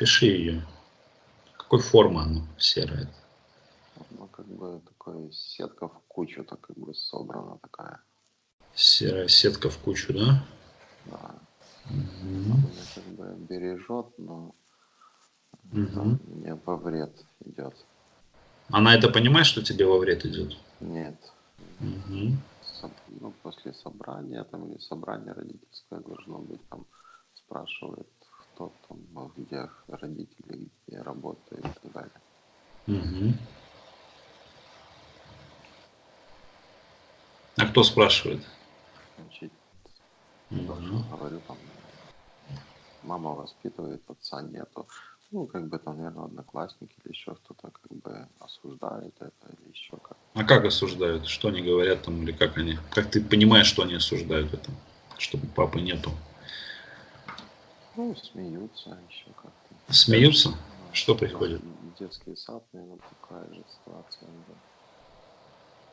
Опиши ее. Какой формы она серая? Ну, как бы такая сетка в кучу, так как бы собрана такая. Серая сетка в кучу, да? Да. Угу. Она как бы бережет, но Угу. мне во вред идет. Она это понимает, что тебе во вред идет? Нет. Угу. Соб- Ну, после собрания там или собрание родительское должно быть, там спрашивает, кто там, а где родители, где работают и так далее. Угу. А кто спрашивает? Значит, Мгм. говорю там, мама воспитывает, отца нету. Ну, как бы там, наверное, одноклассники или еще кто-то как бы осуждает это или еще как. А как осуждают? Что они говорят там или как они? Как ты понимаешь, что они осуждают это? Чтобы папы нету. Ну, смеются еще как-то. Смеются? Ну, Что происходит? Детский сад, наверное, такая же ситуация. да.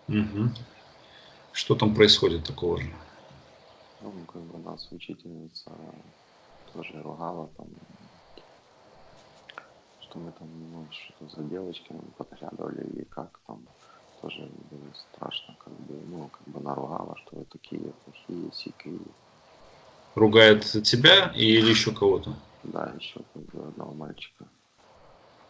Угу. Что там происходит такого же? Ну, как бы нас учительница тоже ругала там, что мы там, ну, что-то за девочками подглядывали или как там. Тоже было страшно, как бы, ну, как бы наругала, что вы такие плохие, сикие. Ругает тебя или еще кого-то? Да, еще одного мальчика.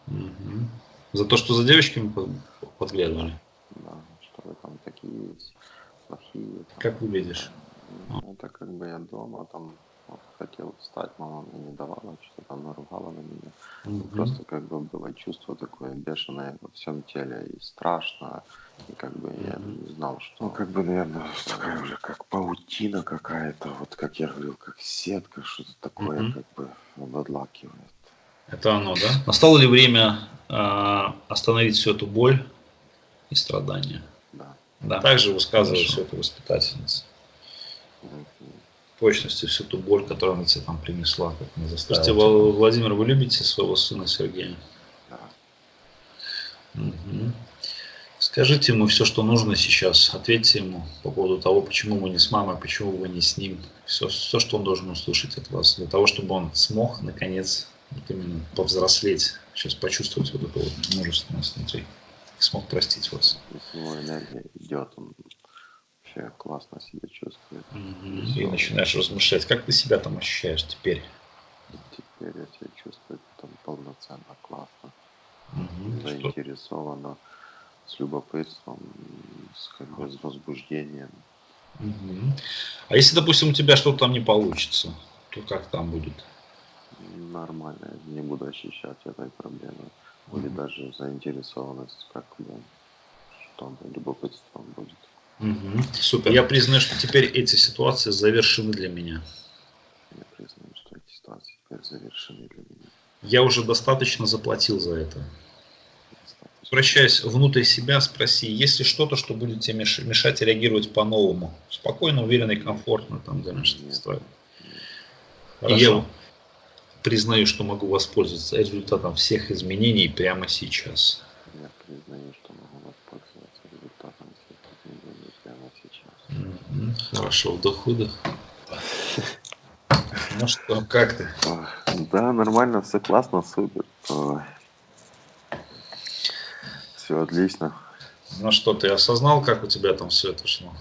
Мгм. За то, что за девочками под- подглядывали? Да, что вы там такие плохие. там. Как выглядишь? Ну, Это как бы я дома там хотел встать, мама мне не давала, что там наругала на меня. Мгм. Просто как бы было чувство такое бешеное во всем теле и страшно. И как бы я не знал, что... Ну, как бы, наверное, такая уже как паутина какая-то, вот как я говорил, как сетка, что-то такое Мгм. как бы обладлакивает. Это оно, да? Настало ли время а, остановить всю эту боль и страдания? Да. Да. Также высказывает все это воспитательница. Мгм. Точности всю ту боль, которую она тебе там принесла, как она заставила. Вла- Владимир, вы любите своего сына Сергея? Да. Мгм. Скажите ему все, что нужно сейчас. Ответьте ему по поводу того, почему вы не с мамой, почему вы не с ним. Все, все, что он должен услышать от вас. Для того, чтобы он смог, наконец, вот именно повзрослеть, сейчас почувствовать вот эту вот мужественность внутри. И смог простить вас. Его энергия идет, он вообще классно себя чувствует. И начинаешь размышлять, как ты себя там ощущаешь теперь. Теперь я себя чувствую там полноценно, классно. Что- заинтересована, с любопытством, с, как бы, с возбуждением. А если, допустим, у тебя что-то там не получится, то как там будет? Нормально, я не буду ощущать этой проблемы. Или даже заинтересованность, как бы, что любопытством будет. Мгм. Супер. Я признаю, что теперь эти ситуации завершены для меня. Я признаю, что эти ситуации теперь завершены для меня. Я уже достаточно заплатил за это. Обращаясь внутрь себя, спроси, есть ли что-то, что будет тебе меш- мешать реагировать по-новому? Спокойно, уверенно и комфортно там Нет. строя. И я признаю, что могу воспользоваться результатом всех изменений прямо сейчас. Я признаю, что могу воспользоваться результатом всех изменений прямо сейчас. Хорошо, вдох-выдох. Ну что, как ты? Да, нормально, все классно, супер. Все отлично. Ну что, ты осознал, как у тебя там все это шло?